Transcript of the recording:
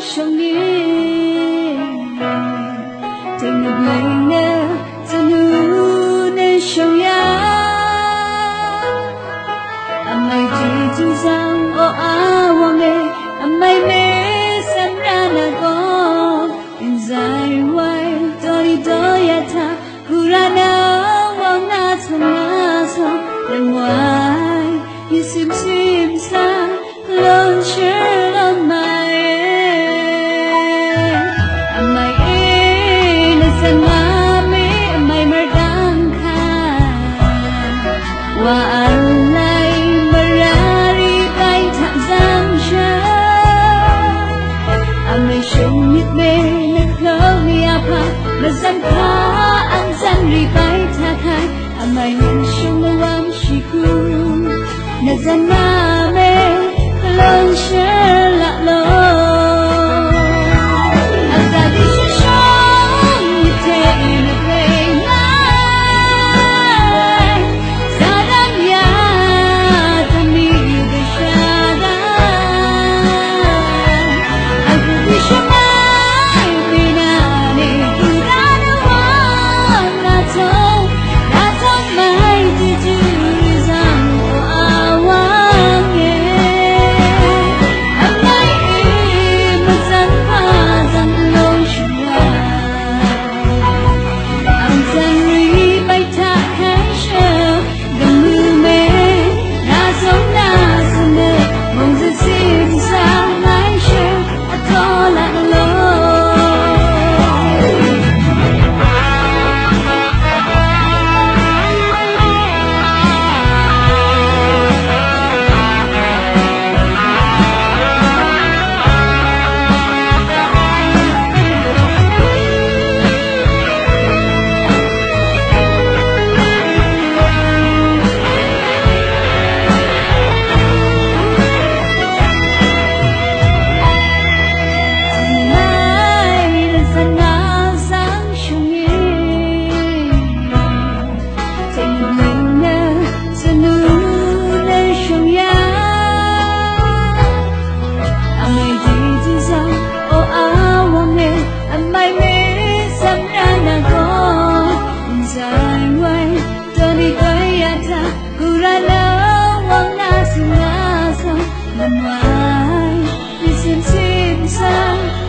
shong ni Take the blame now to nu ne shong ya Amai ji tu sang o a wa anh amai mê ریبای تکای اما این شما وام شیکو نزنامه لانشه mãi. Vì xin xin sang